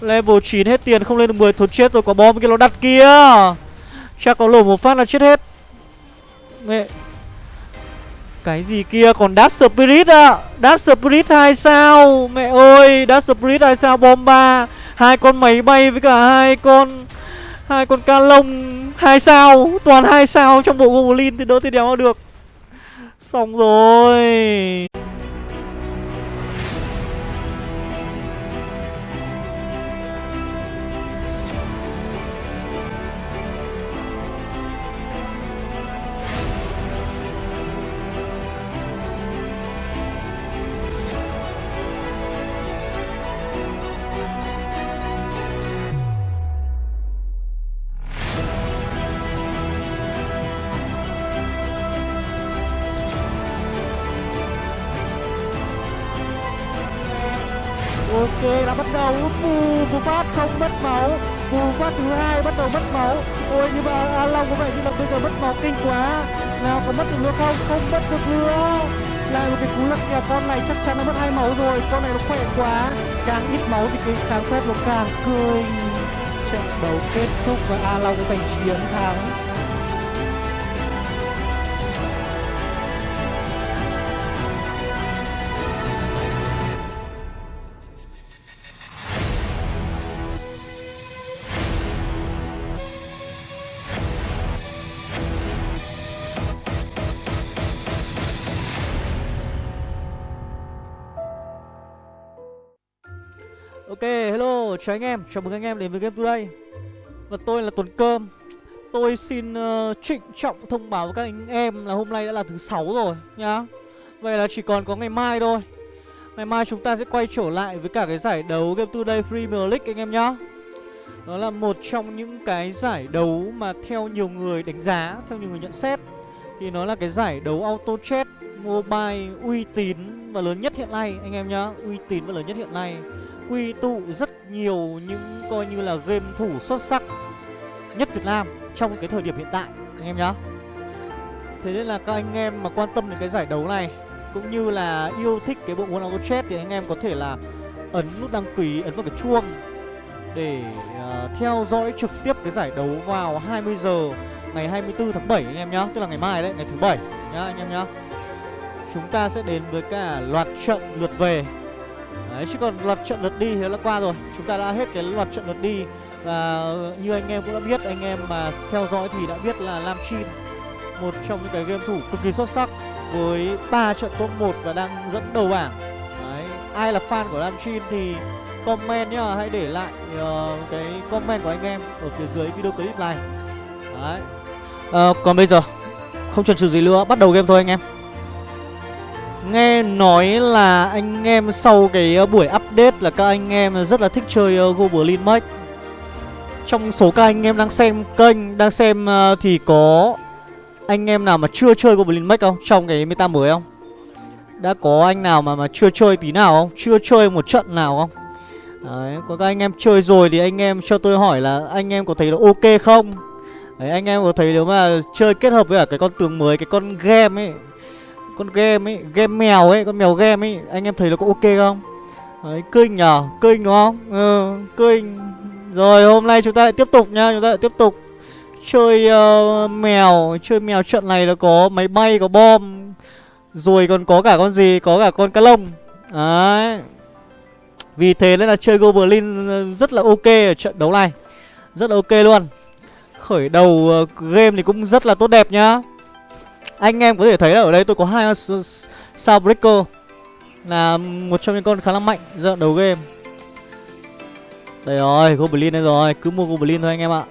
Level 9 hết tiền, không lên được 10 Thôi chết rồi có bom kia nó đặt kia. Chắc có lổ một phát là chết hết. Mẹ. Cái gì kia? Còn Dark Spirit à Dark Spirit 2 sao? Mẹ ơi, Dark Spirit 2 sao? Bom 3 hai con máy bay với cả hai con hai con ca lông. Hai sao? Toàn hai sao trong bộ goblin thì đỡ thì đéo được. Xong rồi. Trận đấu kết thúc và a long giành chiến thắng. Chào anh em, chào mừng anh em đến với Game Today. Và tôi là Tuấn Cơm. Tôi xin uh, trịnh trọng thông báo với các anh em là hôm nay đã là thứ sáu rồi nhá. Vậy là chỉ còn có ngày mai thôi. Ngày mai chúng ta sẽ quay trở lại với cả cái giải đấu Game Today Premier League anh em nhá. Đó là một trong những cái giải đấu mà theo nhiều người đánh giá, theo nhiều người nhận xét Thì nó là cái giải đấu Auto Chat Mobile uy tín và lớn nhất hiện nay anh em nhá. Uy tín và lớn nhất hiện nay quy tụ rất nhiều những coi như là game thủ xuất sắc nhất Việt Nam trong cái thời điểm hiện tại anh em nhá. Thế nên là các anh em mà quan tâm đến cái giải đấu này cũng như là yêu thích cái bộ môn auto chess thì anh em có thể là ấn nút đăng ký, ấn vào cái chuông để uh, theo dõi trực tiếp cái giải đấu vào 20 giờ ngày 24 tháng 7 anh em nhá, tức là ngày mai đấy, ngày thứ bảy nhá anh em nhá. Chúng ta sẽ đến với cả loạt trận lượt về Đấy, chứ còn loạt trận lượt đi thì đã qua rồi. Chúng ta đã hết cái loạt trận lượt đi. Và như anh em cũng đã biết Anh em mà theo dõi thì đã biết là Lam Chin Một trong những cái game thủ cực kỳ xuất sắc Với 3 trận top 1 và đang dẫn đầu bảng. Đấy, ai là fan của Lam Chin thì comment nhá Hãy để lại uh, cái comment của anh em ở phía dưới video clip này. Đấy. Uh, Còn bây giờ không chần chừ gì nữa Bắt đầu game thôi anh em. Nghe nói là anh em sau cái ờ, buổi update là các anh em rất là thích chơi ờ, Goblin Max Trong số các anh em đang xem kênh, đang xem ờ, thì có anh em nào mà chưa chơi Goblin Max không? Trong cái meta mới không? Đã có anh nào mà mà chưa chơi tí nào không? Chưa chơi một trận nào không? Đấy, có các anh em chơi rồi thì anh em cho tôi hỏi là anh em có thấy nó ok không? Đấy, anh em có thấy nếu mà chơi kết hợp với cả cái con tường mới, cái con game ấy con game ấy game mèo ấy con mèo game ấy anh em thấy nó có ok không? Đấy kinh nhở? Kinh đúng không? Ừ kinh rồi hôm nay chúng ta lại tiếp tục nhá chúng ta lại tiếp tục chơi uh, mèo chơi mèo trận này là có máy bay có bom rồi còn có cả con gì? Có cả con cá lông đấy. Vì thế nên là chơi goblin ờ, rất là ok ở trận đấu này. Rất là ok luôn. Khởi đầu uh, game thì cũng rất là tốt đẹp nhá anh em có thể thấy là ở đây tôi có hai sao breaker, là một trong những con khá là mạnh giai đầu game. Đây rồi, goblin đây rồi, cứ mua goblin thôi anh em ạ.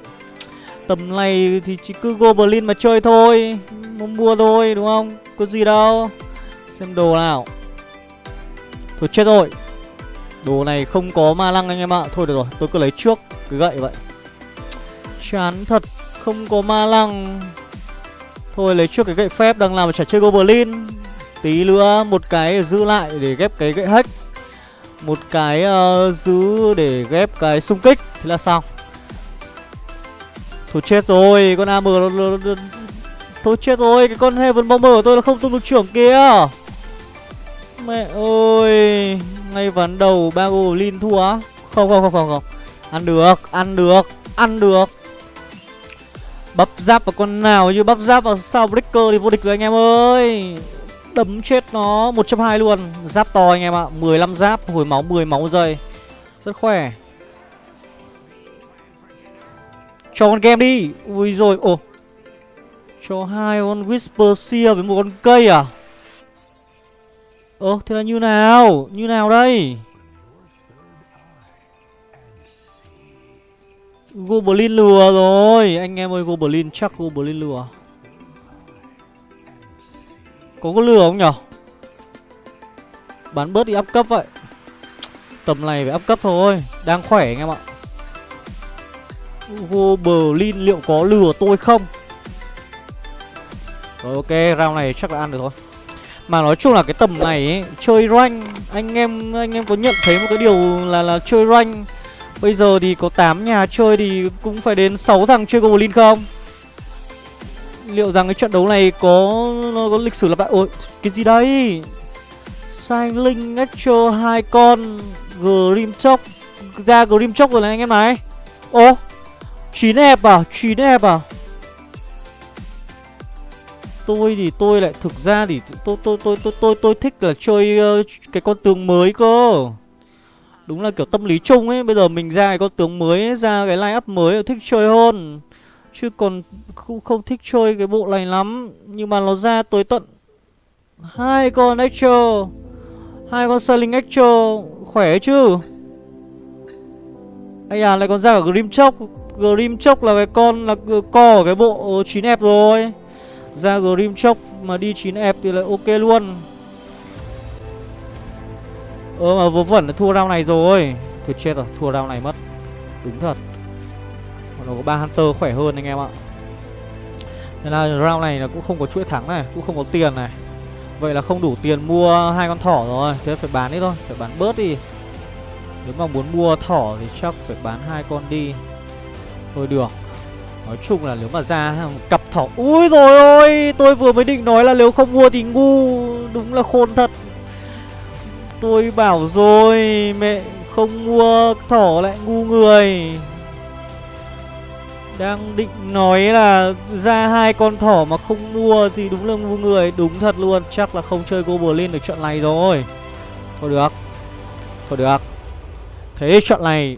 Tầm này thì chỉ cứ goblin mà chơi thôi muốn mua thôi, đúng không? Có gì đâu. Xem đồ nào. Thôi chết rồi. Đồ này không có ma lăng anh em ạ. Thôi được rồi, tôi cứ lấy trước, cứ gậy vậy. Chán thật, không có ma lăng. Thôi lấy trước cái gậy phép đang làm trả chơi Goblin. Tí nữa một cái giữ lại để ghép cái gậy hack. Một cái uh, giữ để ghép cái xung kích. Thế là xong. Thôi chết rồi Con AM nó, nó, nó, Thôi chết rồi Cái con Heaven Bomber của tôi là không tung được trưởng kia. Mẹ ơi Ngay ván đầu ba Goblin thua. Không không không không không. Ăn được Ăn được Ăn được. Bắp giáp vào con nào chứ bắp giáp vào sao breaker thì vô địch rồi anh em ơi. Đấm chết nó 120 luôn. Giáp to anh em ạ 15 giáp, Hồi máu 10 máu giây. Rất khỏe. Cho con game đi. Ui rồi, Ồ. Cho hai con Whisper Seer với một con cây à? Ơ, thế là như nào? Như nào đây? Goblin lừa rồi. Anh em ơi Goblin chắc Goblin lừa. Có có lừa không nhở? Bán bớt đi áp cấp vậy. Tầm này phải áp cấp thôi. Đang khỏe anh em ạ. Goblin liệu có lừa tôi không? Rồi ok round này chắc là ăn được thôi. Mà nói chung là cái tầm này ấy, Chơi rank Anh em anh em có nhận thấy một cái điều là là chơi rank Bây giờ thì có 8 nhà chơi thì cũng phải đến 6 thằng chơi Goblin không? Liệu rằng cái trận đấu này có nó có lịch sử lặp lại Ôi, cái gì đây? Sai Linh Astro hai con Grimchok ra Grimchok rồi này anh em này. Ô, 9 ép à? 9 ép à? Tôi thì tôi lại thực ra thì tôi tôi tôi tôi tôi tôi thích là chơi uh, cái con tướng mới cơ. Đúng là kiểu tâm lý chung ấy. Bây giờ mình ra cái con tướng mới ấy, Ra cái line up mới thích chơi hơn. Chứ còn không, không thích chơi cái bộ này lắm. Nhưng mà nó ra tới tận hai con Extra hai con Sailing Extra Khỏe chứ? Ây à lại còn ra cả Grimchok Grimchok là cái con là co ở cái bộ 9F rồi. Ra Grimchok mà đi 9F thì lại ok luôn. Ơ mà vô vẩn là thua round này rồi. Thôi chết rồi, thua round này mất. Đúng thật. Nó có ba Hunter khỏe hơn anh em ạ. Nên là round này là cũng không có chuỗi thắng này Cũng không có tiền này. Vậy là không đủ tiền mua hai con thỏ rồi. Thế phải bán đi thôi, phải bán bớt đi. Nếu mà muốn mua thỏ thì chắc phải bán hai con đi. Thôi được. Nói chung là nếu mà ra cặp thỏ Ui rồi ôi! Tôi vừa mới định nói là nếu không mua thì ngu. Đúng là khôn thật. Tôi bảo rồi, Mẹ không mua thỏ lại ngu người. Đang định nói là ra hai con thỏ mà không mua thì đúng là ngu người. Đúng thật luôn, Chắc là không chơi Goblin được trận này rồi. Thôi được. Thôi được. Thế trận này,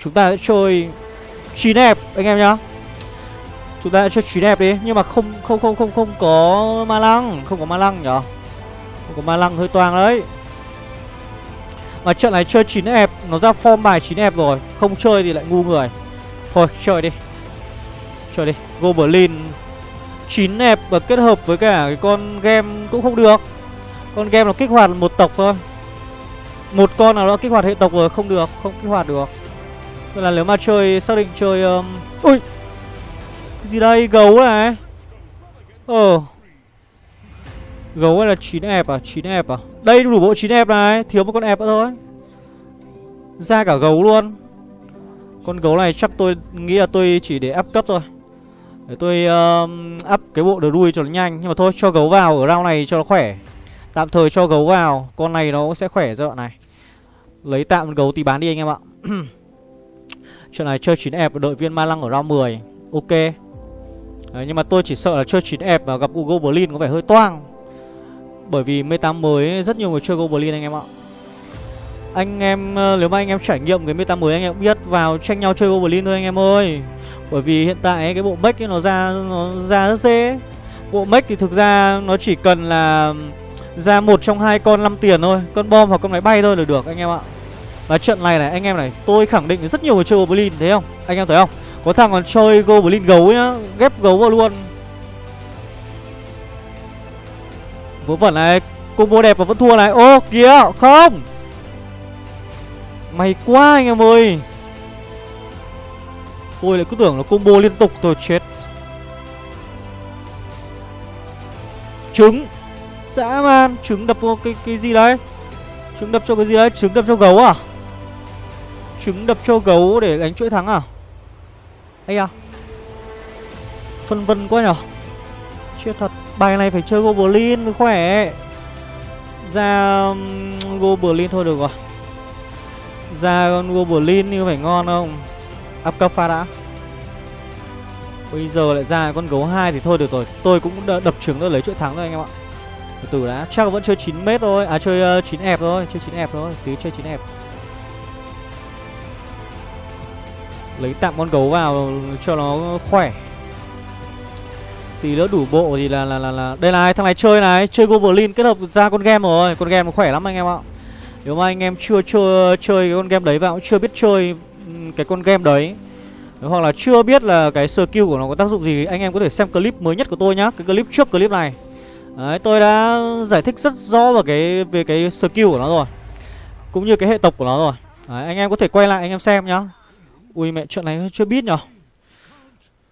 Chúng ta sẽ chơi chín đẹp anh em nhá. Chúng ta sẽ chơi chín đẹp đi, Nhưng mà không không không không không có ma lăng, Không có ma lăng nhở? Không có ma lăng hơi toang đấy mà trận này chơi 9 ép, Nó ra form bài 9 ép rồi, Không chơi thì lại ngu người. Thôi, chơi đi. Chơi đi. Goblin 9 ép và kết hợp với cả cái con game cũng không được. Con game nó kích hoạt một tộc thôi. Một con nào đó kích hoạt hệ tộc rồi không được, Không kích hoạt được. Vậy là nếu mà chơi, xác định chơi um... Ui! Cái gì đây? Gấu này. Ờ. Gấu hay là 9 ép à? 9 ép à? Đây đủ bộ 9 ép này Thiếu một con ép nữa thôi. Ra cả gấu luôn. Con gấu này chắc tôi nghĩ là tôi chỉ để áp cấp thôi. Để tôi uh, up cái bộ đờ đuôi cho nó nhanh. Nhưng mà thôi cho gấu vào ở round này cho nó khỏe. Tạm thời cho gấu vào Con này nó cũng sẽ khỏe giai đoạn này. Lấy tạm gấu tí bán đi anh em ạ. Chuyện này chơi 9 ép đợi viên ma lăng ở round 10 Ok. Đấy, nhưng mà tôi chỉ sợ là chơi 9 ép và gặp Goblin có vẻ hơi toang bởi vì meta mới, rất nhiều người chơi Goblin anh em ạ. Anh em ờ, nếu mà anh em trải nghiệm cái meta mới anh em cũng biết vào tranh nhau chơi Goblin thôi anh em ơi. Bởi vì hiện tại cái bộ mech nó ra nó ra rất dễ. Bộ mech thì thực ra nó chỉ cần là ra một trong hai con 5 tiền thôi, Con bom hoặc con máy bay thôi là được anh em ạ. Và trận này này, anh em này, tôi khẳng định rất nhiều người chơi Goblin, thấy không? Anh em thấy không? Có thằng còn chơi Goblin gấu nhá, Ghép gấu vào luôn. Vớ vẩn này Combo đẹp mà vẫn thua này. Ô kìa không. May quá anh em ơi. Tôi lại cứ tưởng là combo liên tục tôi chết. Trứng. Dã man Trứng đập vô cái, cái gì đấy? Trứng đập cho cái gì đấy? Trứng đập cho gấu à? Trứng đập cho gấu để đánh chuỗi thắng à? Ây à Phân vân quá nhở? Chết thật Bài này phải chơi Goblin mới khỏe. Ra um, Goblin thôi được rồi. Ra con Goblin như phải ngon không? Up cấp pha đã Bây giờ lại ra con gấu hai thì thôi được rồi. Tôi cũng đập trứng tôi lấy chuỗi thắng rồi anh em ạ. Từ từ đã Chắc vẫn chơi 9 mét thôi. À chơi uh, 9 ép thôi Chơi 9 ép thôi. Tí chơi 9 ép Lấy tạm con gấu vào cho nó khỏe. Tí nữa đủ bộ thì là là là, là. Đây này thằng này chơi này Chơi Goblin kết hợp ra con game rồi. Con game nó khỏe lắm anh em ạ. Nếu mà anh em chưa chơi, chơi cái con game đấy và cũng chưa biết chơi cái con game đấy hoặc là chưa biết là cái skill của nó có tác dụng gì Anh em có thể xem clip mới nhất của tôi nhá. Cái clip trước clip này. Đấy tôi đã giải thích rất rõ về cái về cái skill của nó rồi Cũng như cái hệ tộc của nó rồi. Đấy anh em có thể quay lại anh em xem nhá. Ui mẹ chuyện này chưa biết nhở.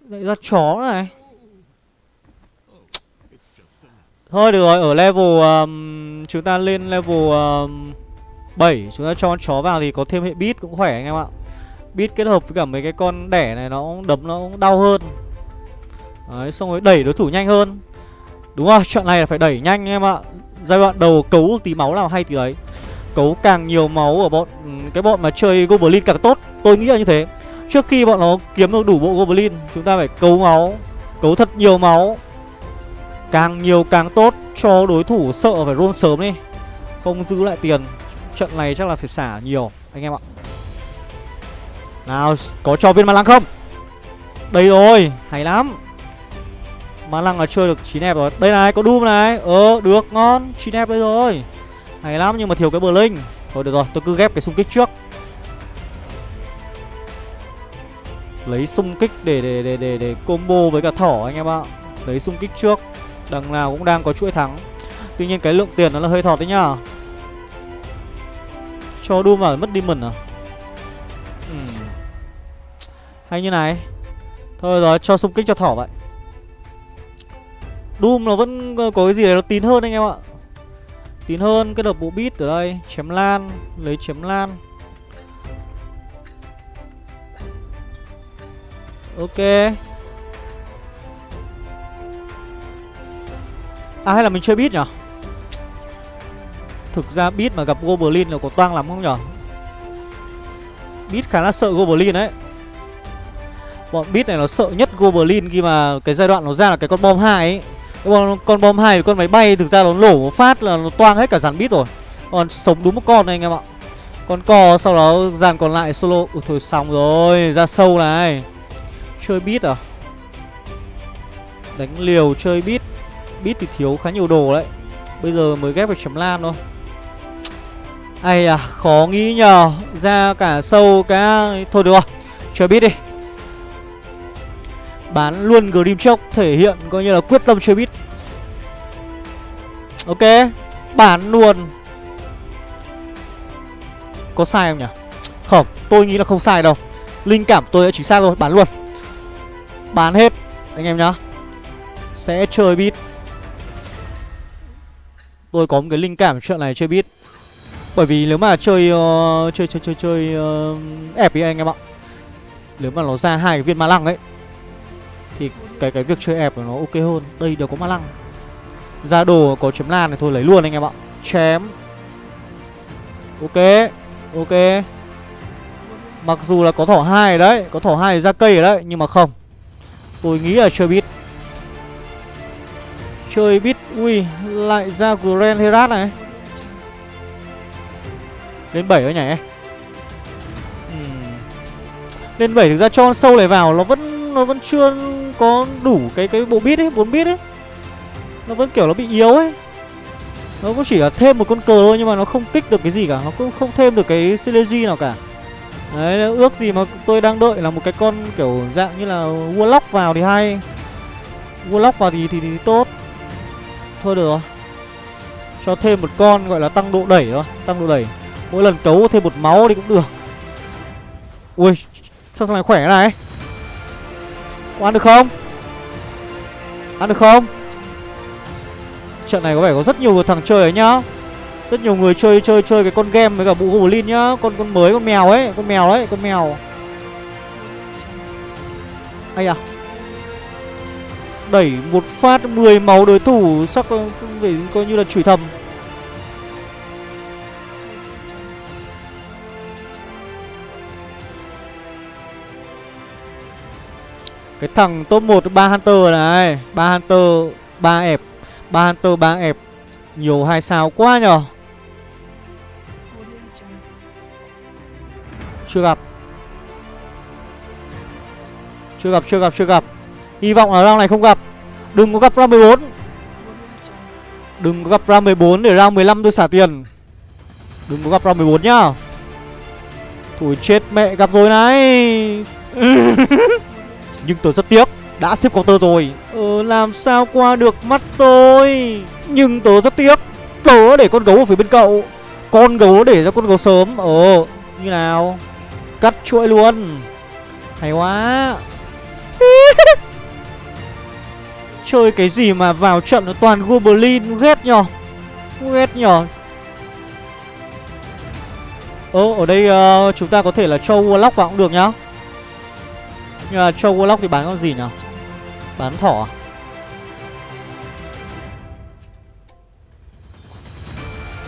Lại ra chó này. Thôi được rồi ở level um, Chúng ta lên level um, 7 Chúng ta cho chó vào thì có thêm hệ bit cũng khỏe anh em ạ. Bit kết hợp với cả mấy cái con đẻ này nó đấm nó cũng đau hơn. Đấy xong rồi đẩy đối thủ nhanh hơn. Đúng rồi chuyện này là phải đẩy nhanh anh em ạ. Giai đoạn đầu cấu tí máu nào hay thì đấy. Cấu càng nhiều máu ở bọn ừ, Cái bọn mà chơi Goblin càng tốt. Tôi nghĩ là như thế. Trước khi bọn nó kiếm được đủ bộ Goblin Chúng ta phải cấu máu Cấu thật nhiều máu. Càng nhiều càng tốt, cho đối thủ sợ phải roll sớm đi. Không giữ lại tiền, Trận này chắc là phải xả nhiều, Anh em ạ. Nào, có cho viên ma lăng không? Đây rồi, hay lắm. Ma lăng là chơi được 9 ép rồi. Đây này, có Doom này. Ờ được, ngon 9 ép đây rồi. Hay lắm, nhưng mà thiếu cái bờ linh Thôi, được rồi, tôi cứ ghép cái xung kích trước. Lấy xung kích để để để để để combo với cả thỏ, anh em ạ. Lấy xung kích trước. Đằng nào cũng đang có chuỗi thắng. Tuy nhiên cái lượng tiền nó là hơi thọt đấy nhá. Cho Doom vào mất Demon à? Ừm hay như này. Thôi rồi, cho xung kích cho thỏ vậy. Doom nó vẫn có cái gì đấy nó tín hơn anh em ạ. Tín hơn cái đợt bộ beat ở đây. Chém lan, Lấy chém lan. Ok. À hay là mình chơi bit nhở? Thực ra bit mà gặp Goblin là có toang lắm không nhở? Bit khá là sợ Goblin đấy Bọn bit này nó sợ nhất Goblin khi mà cái giai đoạn nó ra là cái con bom hai ấy. Con, con bom hai con máy bay thực ra nó nổ một phát là nó toang hết cả dàn bit rồi. Còn sống đúng một con này anh em ạ. Con cò sau đó dàn còn lại solo. Ủa thôi xong rồi Ra sâu này. Chơi bit à? Đánh liều chơi bit Bit thì thiếu khá nhiều đồ đấy. Bây giờ mới ghép được chấm lam thôi. Ây à khó nghĩ nhờ. Ra cả sâu cả Thôi được rồi Chơi bit đi. Bán luôn Grim Chốc thể hiện coi như là quyết tâm chơi bit. Ok, Bán luôn. Có sai không nhỉ? Không, tôi nghĩ là không sai đâu. Linh cảm tôi đã chính xác rồi, bán luôn. Bán hết, anh em nhá. Sẽ chơi bit. Tôi có một cái linh cảm chuyện này chưa biết Bởi vì nếu mà chơi uh, Chơi chơi chơi chơi uh, ép với anh em ạ. Nếu mà nó ra hai cái viên ma lăng ấy thì cái cái việc chơi ép của nó ok hơn. Đây đều có ma lăng. Ra đồ có chém lan này thôi lấy luôn anh em ạ. Chém. Ok ok. Mặc dù là có thỏ hai đấy có thỏ hai ra cây ở đấy nhưng mà không. Tôi nghĩ là chưa biết chơi bit ui lại ra grand herat này lên 7 rồi nhỉ uhm. lên 7 thực ra cho sâu này vào nó vẫn nó vẫn chưa có đủ cái cái bộ bit ấy, 4 bit ấy. Nó vẫn kiểu nó bị yếu ấy. Nó cũng chỉ là thêm một con cờ thôi nhưng mà nó không kích được cái gì cả, nó cũng không thêm được cái synergy nào cả. Đấy, ước gì mà tôi đang đợi là một cái con kiểu dạng như là Warlock vào thì hay. Warlock vào thì, thì thì tốt. Thôi được rồi. Cho thêm một con gọi là tăng độ đẩy thôi, tăng độ đẩy. Mỗi lần cấu thêm một máu thì cũng được. Ui, sao thằng này khỏe này? Có ăn được không Ăn được không Trận này có vẻ có rất nhiều thằng chơi ấy nhá Rất nhiều người chơi chơi chơi cái con game với cả bộ Goblin nhá Con con mới con mèo ấy Con mèo ấy con mèo Ây à Đẩy một phát 10 máu đối thủ sắc phải ờ, coi như là chửi thầm. Cái thằng top 1 ba Hunter này, ba Hunter, ba ép ba Hunter, ba ép Nhiều hai sao quá nhở? Chưa gặp. Chưa gặp chưa gặp chưa gặp. Hy vọng là round này không gặp. Đừng có gặp round 14 Đừng có gặp round 14 để round 15 tôi xả tiền. Đừng có gặp round 14 nhá. Thôi chết mẹ, gặp rồi này. Nhưng tôi rất tiếc, Đã xếp counter rồi. Ờ làm sao qua được mắt tôi? Nhưng tớ rất tiếc, Tớ để con gấu ở phía bên cậu. Con gấu để cho con gấu sớm. Ờ như nào? Cắt chuỗi luôn. Hay quá. Chơi cái gì mà vào trận nó toàn Goblin Ghét nhỏ Ghét nhỏ Ơ ở đây uh, chúng ta có thể là cho Warlock vào cũng được nhá. Nhưng mà cho Warlock thì bán con gì nhở? Bán thỏ à?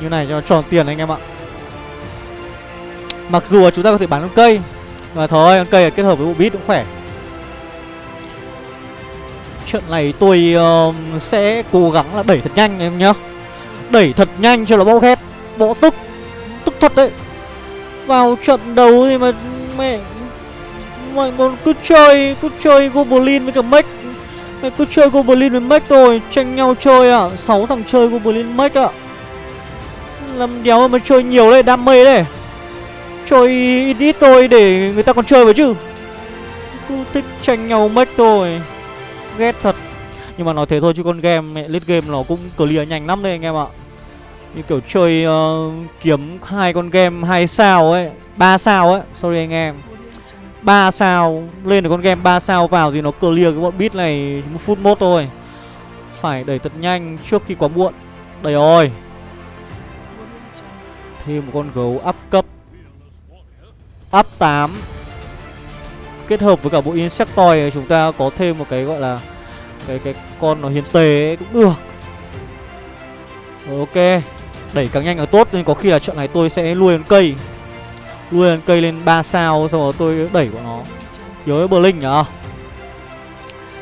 Như này cho tròn tiền anh em ạ. Mặc dù chúng ta có thể bán con cây Mà thôi con cây kết hợp với bộ bit cũng khỏe. Trận này tôi uh, sẽ cố gắng là đẩy thật nhanh em nhá. Đẩy thật nhanh cho nó bao hết Bộ tức Tức thật đấy. Vào trận đấu thì mà Mẹ mọi còn cứ chơi Cứ chơi Goblin với cả Mech. Mày cứ chơi Goblin với Mech thôi Tranh nhau chơi à 6 thằng chơi Goblin Mech à Làm đéo mà chơi nhiều đấy Đam mê đấy. Chơi ít thôi để người ta còn chơi với chứ. Cứ thích tranh nhau Mech thôi ghét thật. Nhưng mà nói thế thôi chứ con game mẹ late game nó cũng clear nhanh lắm đấy anh em ạ. Như kiểu chơi uh, kiếm hai con game hai sao ấy ba sao ấy. Sorry anh em. Ba sao lên được con game 3 sao vào thì nó clear cái bọn beat này một phút mốt thôi. Phải đẩy thật nhanh trước khi quá muộn. Đây rồi. Thêm một con gấu up cấp. Up 8 kết hợp với cả bộ Insectoid chúng ta có thêm một cái gọi là cái cái con nó hiến tế cũng được. Ok đẩy càng nhanh càng tốt nên có khi là trận này tôi sẽ nuôi lên cây. Nuôi lên cây lên 3 sao xong rồi tôi đẩy của nó. Kiểu với Berlin nhở?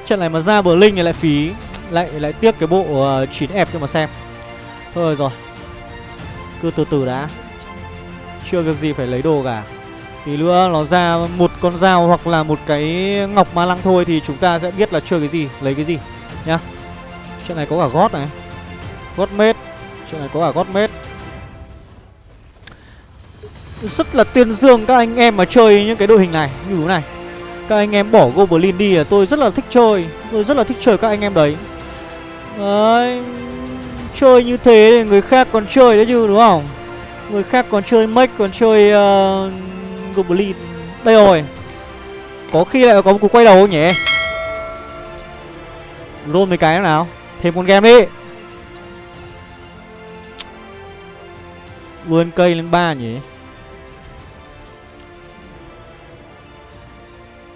trận này mà ra Berlin thì lại phí lại lại tiếc cái bộ ờ, uh, ép cho mà xem. Thôi rồi cứ từ từ đã. Chưa việc gì phải lấy đồ cả. Tí nữa nó ra một con dao hoặc là một cái ngọc ma lăng thôi Thì chúng ta sẽ biết là chơi cái gì, lấy cái gì Nhá. Chuyện này có cả gót này Gót mết Chuyện này có cả gót mết. Rất là tuyên dương các anh em mà chơi những cái đội hình này Như thế này. Các anh em bỏ Goblin đi là tôi rất là thích chơi Tôi rất là thích chơi các anh em đấy. Đấy Chơi như thế thì người khác còn chơi đấy chứ đúng không? Người khác còn chơi mech còn chơi uh, Goblin Đây rồi. Có khi lại có một cú quay đầu không nhỉ? Roll mấy cái nào. Thêm con game đi. Vươn cây lên ba nhỉ?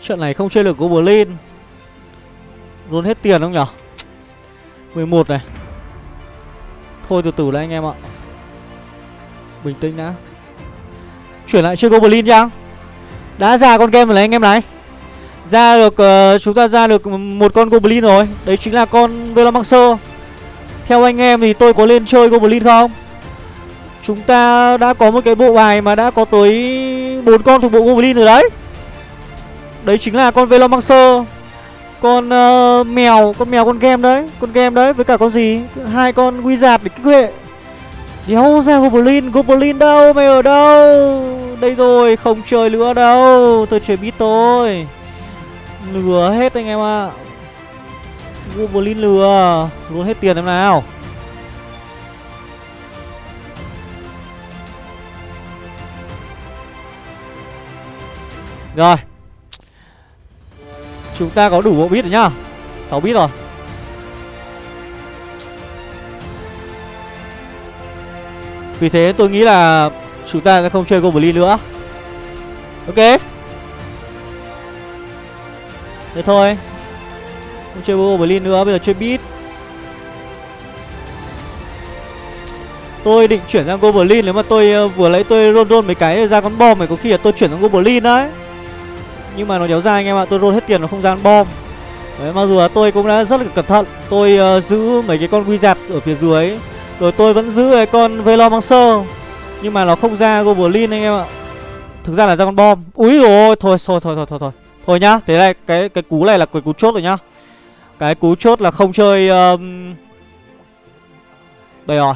Trận này không chơi được Goblin Roll hết tiền không nhở 11 này. Thôi từ từ đã anh em ạ. Bình tĩnh đã. Chuyển lại chơi Goblin chăng Đã ra con game rồi này anh em này. Ra được uh, Chúng ta ra được một con Goblin rồi. Đấy chính là con Velomancer. Theo anh em thì tôi có lên chơi Goblin không? Chúng ta đã có một cái bộ bài mà đã có tới bốn con thuộc bộ Goblin rồi đấy. Đấy chính là con Velomancer. Con uh, mèo Con mèo con game đấy Con game đấy với cả con gì? Hai con Wizard để kích huệ Đéo ra Goblin Goblin đâu, Mày ở đâu? Đây rồi, Không chơi nữa đâu, Tôi chơi biết tôi. Lừa hết anh em ạ. À. Goblin lừa, Luôn hết tiền em nào. Rồi. Chúng ta có đủ bộ bit rồi nhá. 6 bit rồi. Vì thế tôi nghĩ là chúng ta sẽ không chơi Goblin nữa. Ok. Thế thôi. Không chơi Goblin nữa, bây giờ chơi Beat. Tôi định chuyển sang Goblin nếu mà tôi uh, vừa lấy tôi roll roll mấy cái ra con bom này có khi là tôi chuyển sang Goblin đấy. Nhưng mà nó kéo dài anh em ạ, tôi roll hết tiền nó không ra con bom. Đấy, mặc dù là tôi cũng đã rất là cẩn thận. Tôi uh, giữ mấy cái con wizard ở phía dưới. Rồi tôi vẫn giữ cái con Velomancer Nhưng mà nó không ra Goblin anh em ạ. Thực ra là ra con bom. Úi rồi thôi thôi thôi thôi thôi thôi. Thôi nhá Thế này cái cái cú này là cái cú chốt rồi nhá. Cái cú chốt là không chơi um... Đây rồi.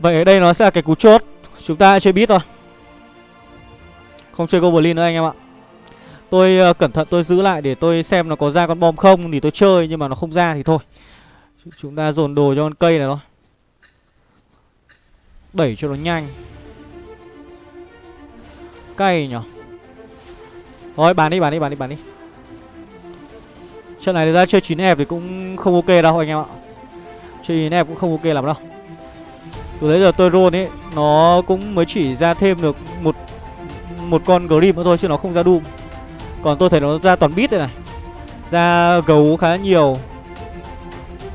Vậy ở đây nó sẽ là cái cú chốt. Chúng ta chơi bit thôi. Không chơi Goblin nữa anh em ạ. Tôi uh, cẩn thận tôi giữ lại để tôi xem nó có ra con bom không Thì tôi chơi nhưng mà nó không ra thì thôi. Chúng ta dồn đồ cho con cây này thôi. Đẩy cho nó nhanh. Cay nhở Thôi, bán đi bán đi bán đi bán đi. Trận này ra chơi 9 hẹp thì cũng không ok đâu anh em ạ. Chơi 9 hẹp cũng không ok lắm đâu. Từ đấy giờ tôi roll ấy, Nó cũng mới chỉ ra thêm được một một con Grim nữa thôi chứ nó không ra Doom. Còn tôi thấy nó ra toàn bit đây này. Ra gấu khá nhiều.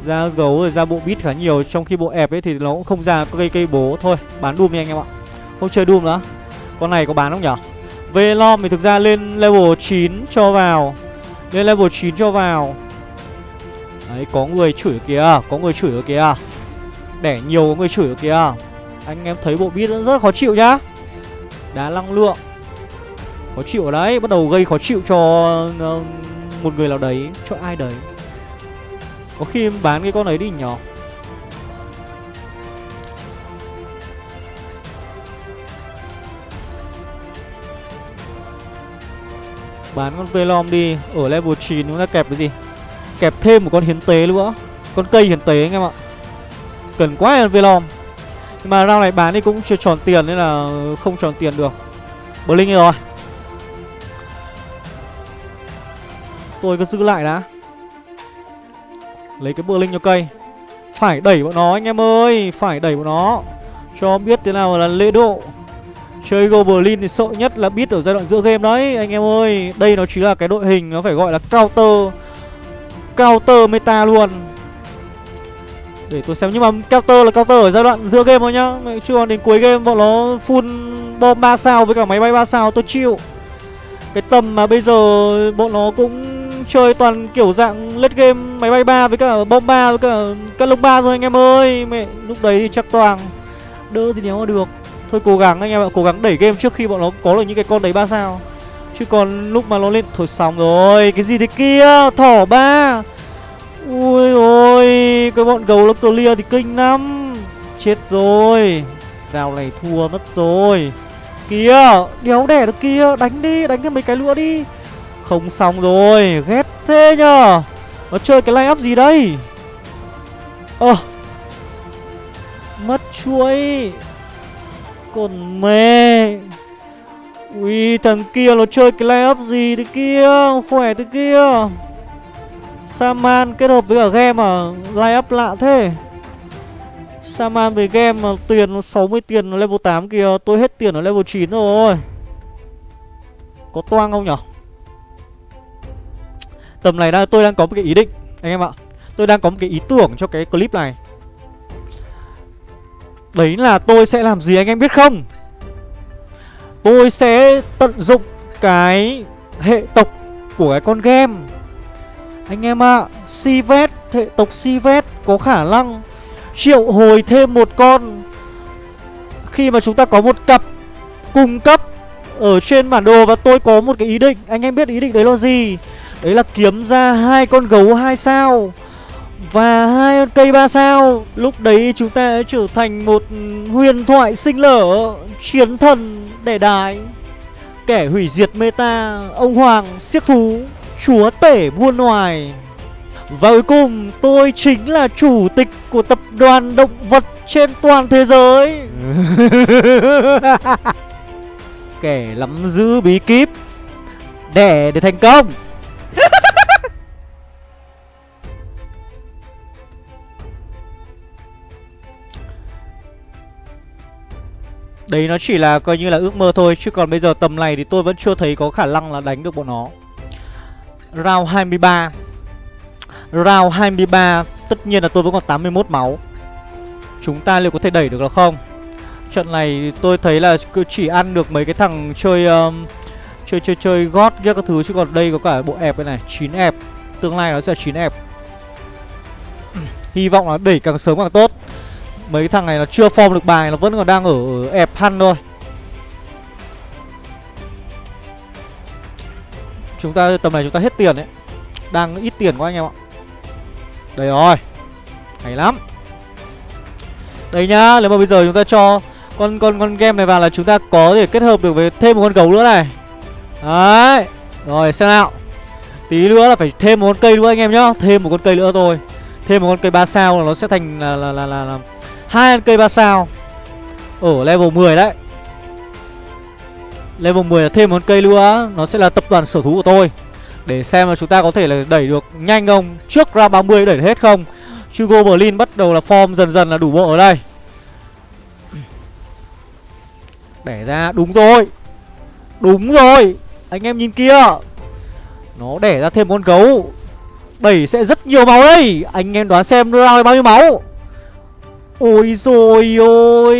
Ra gấu rồi ra bộ bit khá nhiều Trong khi bộ ép ấy thì nó cũng không ra cây cây bố Thôi. Bán Doom đi anh em ạ. Không chơi Doom nữa. Con này có bán không nhở? Velom thì thực ra lên level 9 cho vào. Lên level 9 cho vào. Đấy có người chửi kìa. Có người chửi ở kìa. Đẻ nhiều có người chửi ở kìa. Anh em thấy bộ bit rất khó chịu nhá. Đá năng lượng. Khó chịu ở đấy. Bắt đầu gây khó chịu cho uh, một người nào đấy Cho ai đấy. Có khi bán cái con ấy đi nhỏ. Bán con Velom đi, Ở level 9 chúng ta kẹp cái gì? Kẹp thêm một con hiến tế nữa, Con cây hiến tế anh em ạ. Cần quá là Velom. Nhưng mà round này bán đi cũng chưa tròn tiền Nên là không tròn tiền được. Blink rồi. Tôi cứ giữ lại đã. Lấy cái Blink cho cây. Phải đẩy bọn nó, anh em ơi, Phải đẩy bọn nó. Cho biết thế nào là lễ độ. Chơi Goblin thì sợ nhất là biết ở giai đoạn giữa game đấy, Anh em ơi. Đây nó chỉ là cái đội hình, Nó phải gọi là counter. Counter meta luôn. Để tôi xem, Nhưng mà counter là counter ở giai đoạn giữa game thôi nhá. Chưa còn đến cuối game, bọn nó full bom 3 sao với cả máy bay 3 sao, tôi chịu. Cái tầm mà bây giờ bọn nó cũng chơi toàn kiểu dạng lết game máy bay ba với cả bom ba với cả các lông ba thôi anh em ơi. Mẹ lúc đấy thì chắc toàn Đỡ gì nếu mà được. Thôi cố gắng anh em ạ, cố gắng đẩy game trước khi bọn nó có được những cái con đấy ba sao. Chứ còn lúc mà nó lên Thôi xong rồi, cái gì thế kia Thỏ ba. Ui ôi Cái bọn gấu nó clear thì kinh lắm. Chết rồi Rào này thua mất rồi. Kìa, đéo đẻ được kia Đánh đi, đánh cái mấy cái nữa đi. Không xong rồi, ghét thế nhờ. Nó chơi cái line up gì đây? Ơ. À. Mất chuỗi còn mẹ Ui thằng kia nó chơi cái layup gì thế kia? Khỏe thế kia. Saman kết hợp với cả game à Layup lạ thế. Saman về game mà tiền nó 60 tiền nó level 8 kìa. Tôi hết tiền ở level 9 rồi. Có toang không nhở? Tầm này đang tôi đang có một cái ý định Anh em ạ. Tôi đang có một cái ý tưởng cho cái clip này. Đấy là tôi sẽ làm gì anh em biết không? Tôi sẽ tận dụng cái hệ tộc của cái con game. Anh em ạ à, Sivet, hệ tộc Sivet có khả năng triệu hồi thêm một con. Khi mà chúng ta có một cặp cung cấp ở trên bản đồ và tôi có một cái ý định Anh em biết ý định đấy là gì? Đấy là kiếm ra hai con gấu hai sao và hai cây ba sao. Lúc đấy chúng ta trở thành một huyền thoại sinh lở Chiến thần đẻ đái Kẻ hủy diệt meta Ông Hoàng siết thú Chúa tể buôn ngoài Và cuối cùng tôi chính là chủ tịch của tập đoàn động vật trên toàn thế giới. Kẻ nắm giữ bí kíp Đẻ để thành công Đấy nó chỉ là coi như là ước mơ thôi Chứ còn bây giờ tầm này thì tôi vẫn chưa thấy có khả năng là đánh được bọn nó. Round 23 Round 23 Tất nhiên là tôi vẫn còn 81 máu. Chúng ta liệu có thể đẩy được là không? Trận này tôi thấy là chỉ ăn được mấy cái thằng chơi um, Chơi chơi chơi gót ghét các thứ Chứ còn đây có cả bộ ép đây này, chín ép Tương lai nó sẽ chín ép Hy vọng là đẩy càng sớm càng tốt. Mấy thằng này nó chưa form được bài, Nó vẫn còn đang ở ép hăn thôi. Chúng ta, tầm này chúng ta hết tiền đấy. Đang ít tiền quá anh em ạ. Đây rồi. Hay lắm. Đây nhá, Nếu mà bây giờ chúng ta cho con con con game này vào là chúng ta có thể kết hợp được với thêm một con gấu nữa này. Đấy. Rồi xem nào. Tí nữa là phải thêm một con cây nữa anh em nhá. Thêm một con cây nữa thôi. Thêm một con cây 3 sao là nó sẽ thành là là là là, là hai con cây 3 sao. Ở level 10 đấy. Level 10 là thêm một con cây nữa. Nó sẽ là tập đoàn sở thú của tôi. Để xem là chúng ta có thể là đẩy được nhanh không. Trước ra 30 đẩy hết không? Hugo Berlin bắt đầu là form dần dần là đủ bộ ở đây. Đẻ ra đúng rồi. Đúng rồi. Anh em nhìn kia Nó đẻ ra thêm con gấu. Đẩy sẽ rất nhiều máu đây. Anh em đoán xem nó ra bao nhiêu máu. Ôi rồi ôi.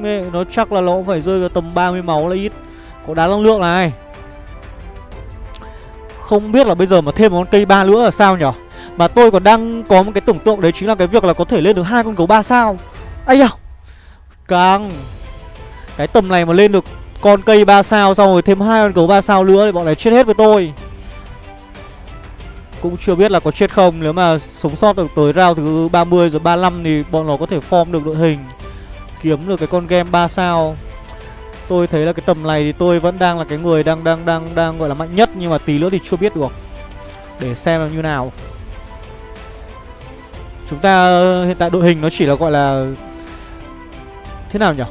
Mẹ, nó chắc là nó cũng phải rơi vào tầm 30 máu là ít. Có đá năng lượng này. Không biết là bây giờ mà thêm một con cây ba nữa là sao nhở? Mà tôi còn đang có một cái tưởng tượng đấy chính là cái việc là có thể lên được hai con gấu ba sao. Ây da. Càng Cái tầm này mà lên được con cây 3 sao xong rồi thêm hai con gấu 3 sao nữa thì bọn này chết hết với tôi. Cũng chưa biết là có chết không, Nếu mà sống sót được tới round thứ 30 rồi 35 Thì bọn nó có thể form được đội hình, Kiếm được cái con game 3 sao. Tôi thấy là cái tầm này thì tôi vẫn đang là cái người đang đang đang đang gọi là mạnh nhất, Nhưng mà tí nữa thì chưa biết được. Để xem là như nào. Chúng ta, hiện tại đội hình nó chỉ là gọi là, Thế nào nhỉ?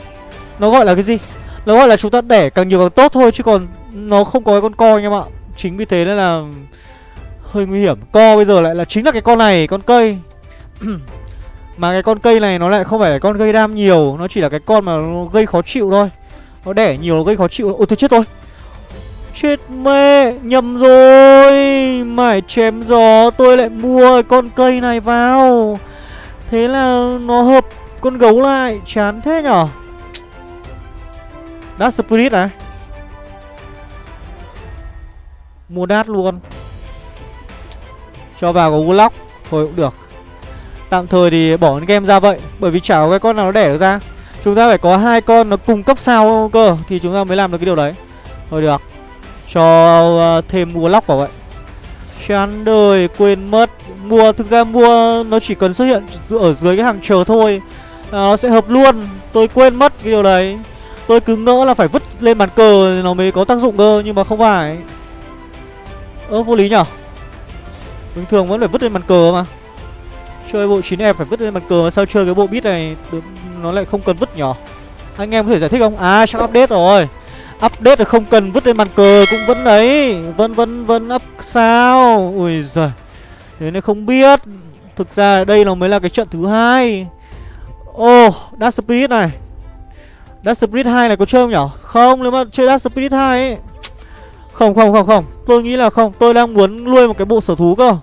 Nó gọi là cái gì? Nó gọi là chúng ta đẻ càng nhiều càng tốt thôi, Chứ còn nó không có cái con co anh em ạ Chính vì thế nên là hơi nguy hiểm. Co bây giờ lại là chính là cái con này, Con cây. Mà cái con cây này nó lại không phải là con gây đam nhiều, Nó chỉ là cái con mà nó gây khó chịu thôi. Nó đẻ nhiều, nó gây khó chịu. Ôi tôi chết rồi. Chết mẹ, Nhầm rồi. Mải chém gió, Tôi lại mua con cây này vào. Thế là nó hợp con gấu lại, Chán thế nhở? Dark Spirit này Mua đát luôn. Cho vào có Warlock Thôi cũng được. Tạm thời thì bỏ game ra vậy Bởi vì chả có cái con nào nó đẻ được ra. Chúng ta phải có hai con nó cùng cấp sao cơ Thì chúng ta mới làm được cái điều đấy. Thôi được. Cho uh, thêm Warlock vào vậy. Chán đời quên mất. Mua thực ra mua nó chỉ cần xuất hiện ở dưới cái hàng chờ thôi. À, Nó sẽ hợp luôn. Tôi quên mất cái điều đấy. Tôi cứ ngỡ là phải vứt lên bàn cờ nó mới có tác dụng cơ Nhưng mà không phải. Ơ vô lý nhở? Bình thường vẫn phải vứt lên bàn cờ mà. Chơi bộ 9F phải vứt lên bàn cờ mà sao chơi cái bộ bit này Nó lại không cần vứt nhở? Anh em có thể giải thích không? À chắc update rồi. Update là không cần vứt lên bàn cờ cũng vẫn đấy. Vẫn vẫn vẫn up sao? Ui giời. Thế nên không biết. Thực ra đây nó mới là cái trận thứ hai. Ô oh, Dark Spirit này. Dark Spirit 2 này có chơi không nhở? Không, nếu mà chơi Dark Spirit 2 ấy. Không không không không. Tôi nghĩ là không. Tôi đang muốn nuôi một cái bộ sở thú cơ.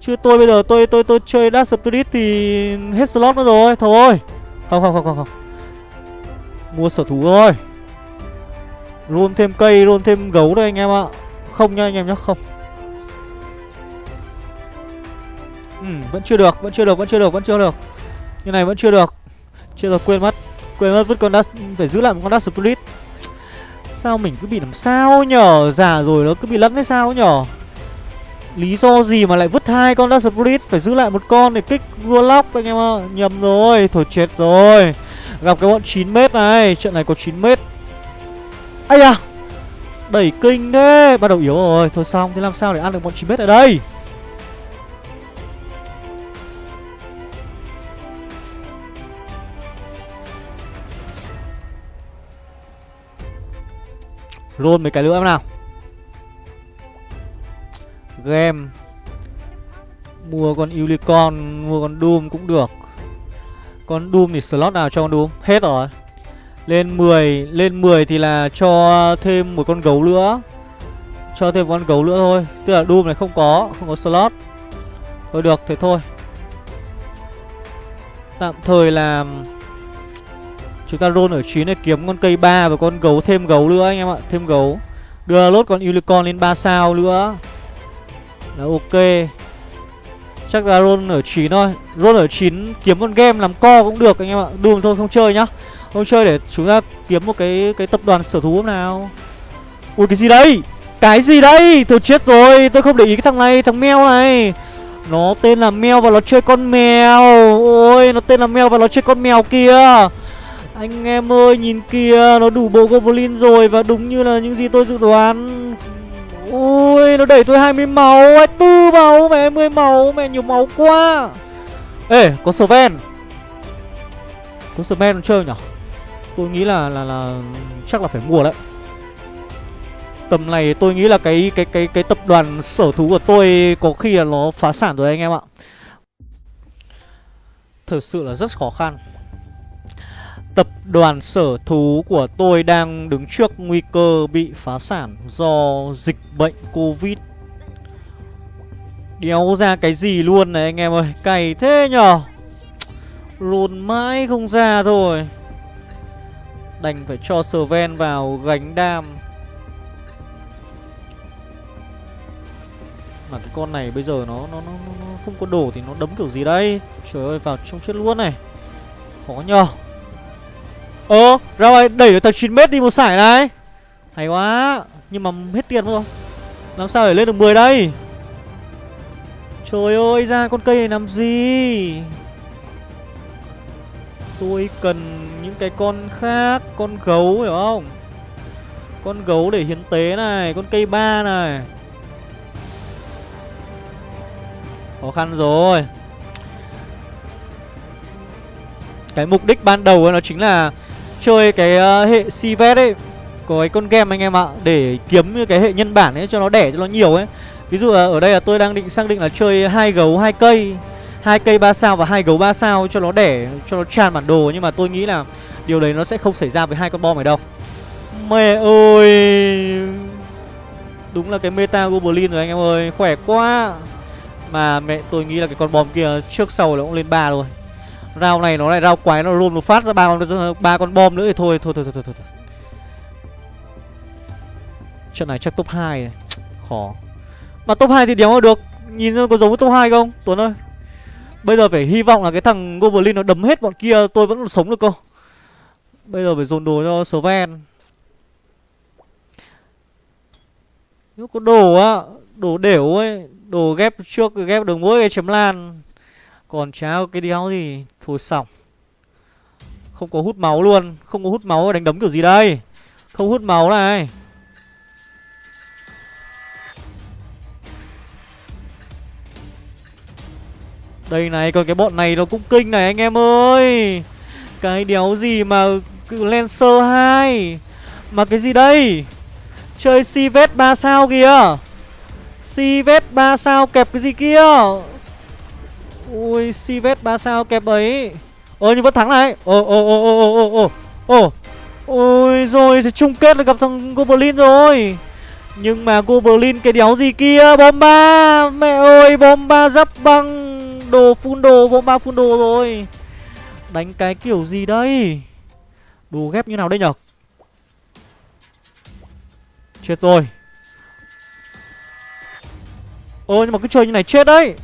Chứ tôi bây giờ tôi tôi tôi chơi Dark Spirit thì hết slot nữa rồi. Thôi Không không không không không. Mua sở thú rồi. Roll thêm cây, roll thêm gấu đây anh em ạ. Không nha anh em nhá, không. Ừ, vẫn chưa được, vẫn chưa được, vẫn chưa được, vẫn chưa được. Như này vẫn chưa được. Chưa được, quên mất. Quên mất vứt con Dark, phải giữ lại một con Dark Spirit Sao mình cứ bị làm sao nhở? Giả rồi nó cứ bị lẫn hay sao nhở? Lý do gì mà lại vứt hai con Dark Spirit Phải giữ lại một con để kích Warlock anh em ạ. Nhầm rồi Thôi chết rồi. Gặp cái bọn 9m này Trận này có 9m Ây à Đẩy kinh thế Bắt đầu yếu rồi. Thôi xong Thế làm sao để ăn được bọn 9m ở đây? Roll mấy cái nữa em nào. Game. Mua con Unicorn, Mua con Doom cũng được. Con Doom thì slot nào cho con Doom? Hết rồi. Lên 10 Lên 10 thì là cho thêm một con gấu nữa. Cho thêm con gấu nữa thôi. Tức là Doom này không có Không có slot. Thôi được, thế thôi. Tạm thời là Chúng ta roll ở 9 để kiếm con cây 3 và con gấu thêm gấu nữa anh em ạ, Thêm gấu. Đưa lốt con unicorn lên 3 sao nữa. Là ok. Chắc là roll ở 9 thôi. Roll ở 9 kiếm con game làm co cũng được anh em ạ. Đùm thôi, không chơi nhá. Không chơi để chúng ta kiếm một cái cái tập đoàn sở thú nào. Ui, cái gì đây? Cái gì đây? Tôi chết rồi. Tôi không để ý cái thằng này, Thằng mèo này. Nó tên là mèo và nó chơi con mèo. Ôi, nó tên là mèo và nó chơi con mèo kia. Anh em ơi, nhìn kìa, Nó đủ bộ goblin rồi Và đúng như là những gì tôi dự đoán. Ui nó đẩy tôi 20 máu 24 máu, mẹ 20 máu, Mẹ nhiều máu quá. Ê, có Sven. Có Sven chơi nhở? Tôi nghĩ là là là chắc là phải mua đấy. Tầm này tôi nghĩ là cái cái cái cái tập đoàn sở thú của tôi có khi là nó phá sản rồi anh em ạ. thật sự là rất khó khăn. Tập đoàn sở thú của tôi đang đứng trước nguy cơ bị phá sản do dịch bệnh Covid. Đéo ra cái gì luôn này anh em ơi, cày thế nhở. lùn mãi không ra thôi. Đành phải cho Sven vào gánh đam. Mà cái con này bây giờ nó nó, nó, nó không có đồ thì nó đấm kiểu gì đây Trời ơi vào trong chết luôn này Khó nhờ Ơ, ra ngoài đẩy được tầng 9 mét đi một sải này. Hay quá, Nhưng mà hết tiền rồi Làm sao để lên được 10 đây? Trời ơi, ra con cây này làm gì? Tôi cần những cái con khác, Con gấu, hiểu không? Con gấu để hiến tế này, Con cây ba này. Khó khăn rồi. Cái mục đích ban đầu nó chính là Chơi cái uh, hệ Sivet ấy Có cái con game anh em ạ Để kiếm như cái hệ nhân bản ấy cho nó đẻ cho nó nhiều ấy Ví dụ là ở đây là tôi đang định xác định là chơi hai gấu hai cây hai cây 3 sao và hai gấu 3 sao cho nó đẻ cho nó tràn bản đồ nhưng mà tôi nghĩ là điều đấy nó sẽ không xảy ra với hai con bom này đâu. Mẹ ơi. Đúng là cái meta goblin rồi anh em ơi, khỏe quá. Mà mẹ tôi nghĩ là cái con bom kia trước sau nó cũng lên ba rồi. Rao này nó lại rau quái nó luôn một phát ra ba con ba con bom nữa thì thôi thôi thôi thôi thôi. thôi. Trận này chắc top 2 này. Khó. Mà top 2 thì đéo được. Nhìn có giống với top 2 không? Tuấn ơi. Bây giờ phải hy vọng là cái thằng Goblin nó đấm hết bọn kia tôi vẫn còn sống được cơ. Bây giờ phải dồn đồ cho Sven. Nếu có đồ á, đồ đểu ấy, đồ ghép trước ghép đường mũi cái chấm lan. Còn cháo cái đéo gì. Thôi xong. Không có hút máu luôn, không có hút máu đánh đấm kiểu gì đây? Không hút máu này. Đây này, còn cái bọn này nó cũng kinh này anh em ơi. Cái đéo gì mà Lancer 2 Mà cái gì đây? Chơi si vết 3 sao kìa. Si vết 3 sao kẹp cái gì kia? Ui, Sivet 3 sao kẹp ấy. Ơ, nhưng vẫn thắng này. Ồ ồ ồ ồ ồ ồ ồ. Ôi rồi, thì chung kết là gặp thằng Goblin rồi. Nhưng mà Goblin cái đéo gì kia? Bomba Mẹ ơi Bomba giáp băng. Đồ phun đồ, bom ba phun đồ rồi. Đánh cái kiểu gì đây? Đồ ghép như nào đây nhở? Chết rồi. Ôi nhưng mà cứ chơi như này chết đấy.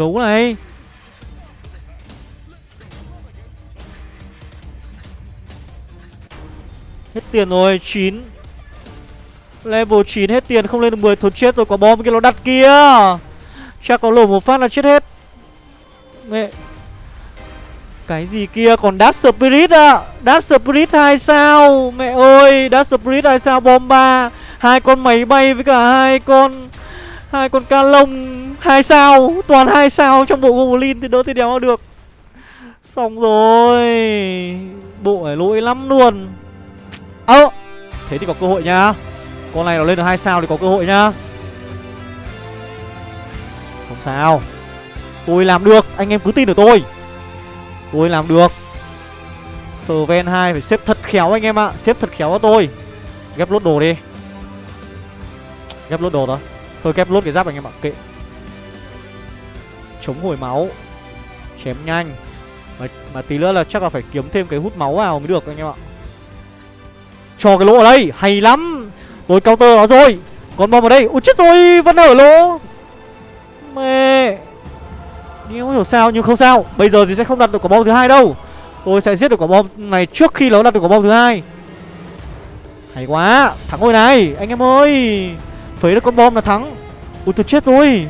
Gấu này. Hết tiền rồi 9 Level 9 hết tiền, không lên được 10 Thôi chết rồi có bom kia nó đặt kia. Chắc có lổ một phát là chết hết. Mẹ. Cái gì kia, còn Dark Spirit à Dark Spirit 2 sao? Mẹ ơi, Dark Spirit 2 sao, bom 3 hai con máy bay với cả hai con hai con ca lông hai sao toàn hai sao trong bộ goblin thì đỡ thì đéo được. Xong rồi. Bộ này lỗi lắm luôn. Ơ à, thế thì có cơ hội nha con này nó lên được hai sao thì có cơ hội nhá. Không sao. Tôi làm được Anh em cứ tin ở tôi. Tôi làm được. Sven 2 phải xếp thật khéo anh em ạ Xếp thật khéo cho tôi. Ghép lốt đồ đi. Ghép lốt đồ đó Thôi ghép lốt cái giáp anh em ạ Kệ. Chống hồi máu. Chém nhanh. Mà, mà tí nữa là chắc là phải kiếm thêm cái hút máu vào mới được anh em ạ. Cho cái lỗ ở đây Hay lắm. Tôi counter nó rồi. Con bom ở đây. Ui chết rồi Vẫn ở lỗ. Mẹ. Nhưng không hiểu sao Nhưng không sao. Bây giờ thì sẽ không đặt được quả bom thứ hai đâu. Tôi sẽ giết được quả bom này trước khi nó đặt được quả bom thứ hai. Hay quá. Thắng rồi này Anh em ơi. Phế được con bom là thắng. Ui tôi chết rồi.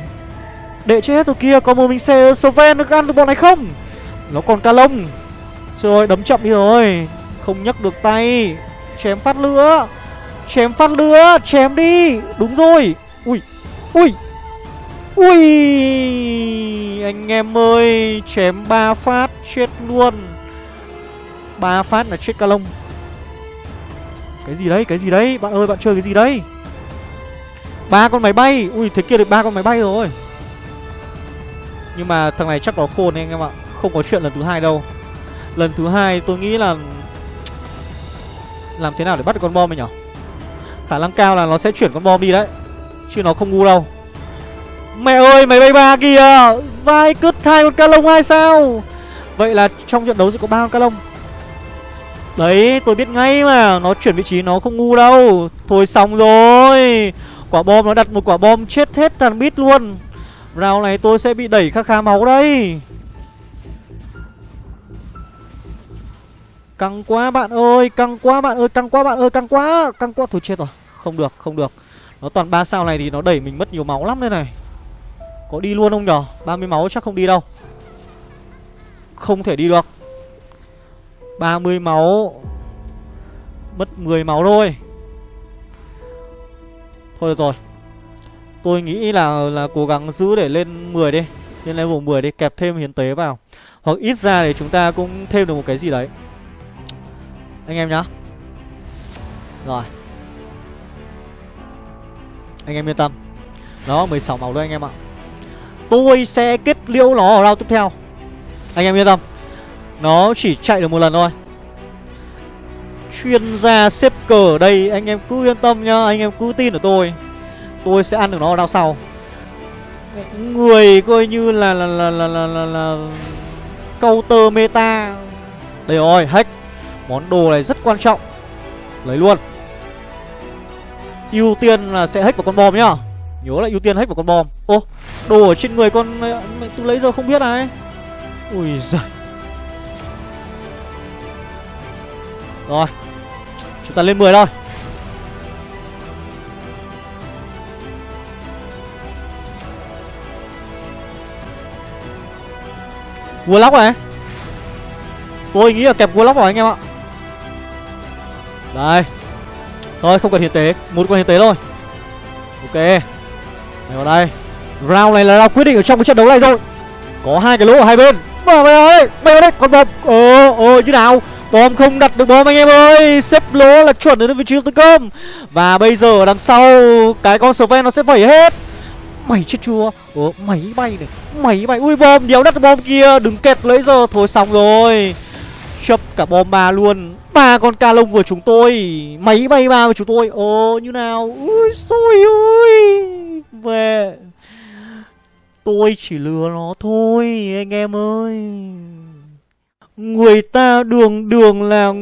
Đệ chết rồi kia Có một mình xe Sven nó ăn được bọn này không? Nó còn ca lông. Rồi đấm chậm đi rồi. Không nhấc được tay. Chém phát lửa. Chém phát lửa. Chém đi. Đúng rồi. Ui Ui Ui. Anh em ơi, Chém ba phát Chết luôn. Ba phát là chết ca lông. Cái gì đấy, Cái gì đấy? Bạn ơi, bạn chơi cái gì đấy? Ba con máy bay. Ui, thế kia được ba con máy bay rồi. Nhưng mà thằng này chắc nó khôn anh em ạ. Không có chuyện lần thứ hai đâu. Lần thứ hai tôi nghĩ là Làm thế nào để bắt được con bom này nhở? Khả năng cao là nó sẽ chuyển con bom đi đấy. Chứ nó không ngu đâu. Mẹ ơi máy bay ba kìa! Vai cứt thai con ca lông hay sao? Vậy là trong trận đấu sẽ có ba con ca lông. Đấy, tôi biết ngay mà. Nó chuyển vị trí nó không ngu đâu. Thôi xong rồi. Quả bom nó đặt một quả bom chết hết thằng bít luôn. Round này tôi sẽ bị đẩy khá khá máu đây. Căng quá bạn ơi, Căng quá bạn ơi, Căng quá bạn ơi, Căng quá Căng quá. Thôi chết rồi, Không được không được. Nó toàn ba sao này thì nó đẩy mình mất nhiều máu lắm đây này. Có đi luôn không nhở? 30 máu chắc không đi đâu. Không thể đi được. 30 máu, Mất 10 máu thôi. Thôi được rồi. Tôi nghĩ là là cố gắng giữ để lên 10 đi. Lên level 10 đi, Kẹp thêm hiến tế vào. Hoặc ít ra để chúng ta cũng thêm được một cái gì đấy. Anh em nhá. Rồi. Anh em yên tâm. Đó 16 máu đấy anh em ạ. Tôi sẽ kết liễu nó ở round tiếp theo. Anh em yên tâm. Nó chỉ chạy được một lần thôi. Chuyên gia xếp cờ ở đây, Anh em cứ yên tâm nhá. Anh em cứ tin ở tôi. Tôi sẽ ăn được nó ở đằng sau. Người coi như là là là là là, là, là counter meta. Đây rồi hack. Món đồ này rất quan trọng. Lấy luôn. Ưu tiên là sẽ hack vào con bom nhá. Nhớ là ưu tiên hack vào con bom. Ô đồ ở trên người con tôi lấy giờ không biết này Ui giời. Rồi. Chúng ta lên 10 thôi Warlock này Tôi nghĩ là kẹp Warlock rồi anh em ạ. Đây. Thôi, không cần hiến tế. Một con hiến tế thôi. Ok. Đây vào đây. Round này là round quyết định ở trong cái trận đấu này rồi. Có hai cái lỗ ở hai bên. Vào mày ơi Mày vào đây. Con bom. Ờ ờ như nào? Bom không đặt được bom anh em ơi. Xếp lỗ là chuẩn đến vị trí tấn công. Và bây giờ ở đằng sau, Cái con Sven nó sẽ vẩy hết. Mày chết chưa? Ủa, máy bay này, Máy bay, Ui, bom, đéo đất bom kia, Đừng kẹt lấy giờ. Thôi xong rồi. Chấp cả bom ba luôn. Ba con ca lông của chúng tôi. Máy bay ba của chúng tôi. Ồ, như nào? Ui, xôi ơi. Về Tôi chỉ lừa nó thôi, Anh em ơi. Người ta đường đường là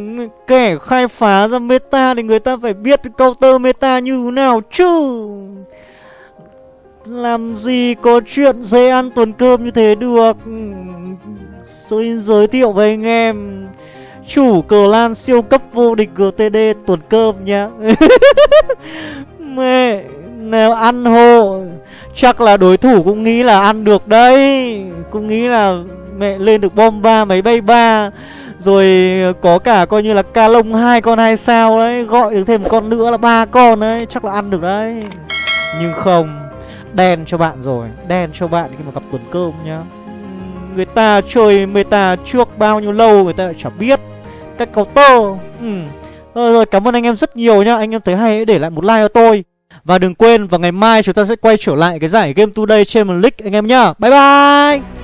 kẻ khai phá ra meta Thì người ta phải biết counter meta như thế nào chứ. Làm gì có chuyện dễ ăn tuần cơm như thế được? Xin giới thiệu với anh em. Chủ cờ lan siêu cấp vô địch GTD tuần cơm nhá. Mẹ Nếu ăn hộ. Chắc là đối thủ cũng nghĩ là ăn được đấy. Cũng nghĩ là mẹ lên được bom ba máy bay ba. Rồi có cả coi như là ca lông hai con hai sao đấy. Gọi được thêm một con nữa là ba con đấy. Chắc là ăn được đấy. Nhưng không đen cho bạn rồi đen cho bạn khi mà gặp tuần cơm nhá. Người ta chơi meta trước bao nhiêu lâu người ta lại chẳng biết. Cách counter ừ. rồi, rồi cảm ơn anh em rất nhiều nhá. Anh em thấy hay hãy để lại một like cho tôi. Và đừng quên vào ngày mai chúng ta sẽ quay trở lại cái giải Game Today Champions League anh em nhá. Bye bye!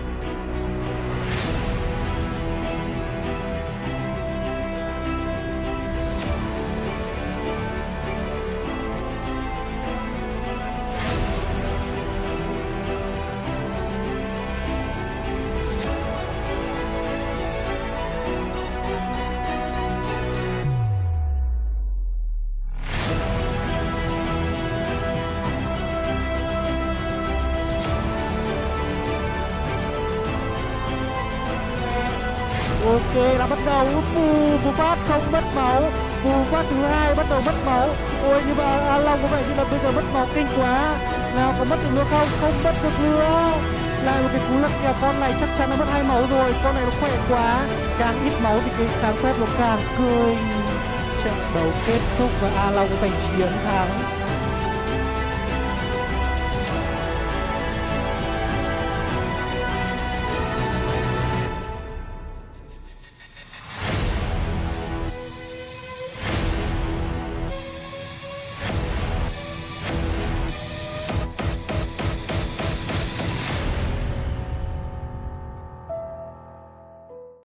Là bắt đầu. Bù bù phát không mất máu. Bù phát thứ hai bắt đầu mất máu. Ôi nhưng mà A Long có vẻ như là bây giờ mất máu kinh quá. Nào, có mất được nữa không? Không mất được nữa. Lại một cái cú lật kèo con này chắc chắn nó mất hai máu rồi. Con này nó khỏe quá. Càng ít máu thì cái kháng phép nó càng cười trận đấu kết thúc và a long giành chiến thắng.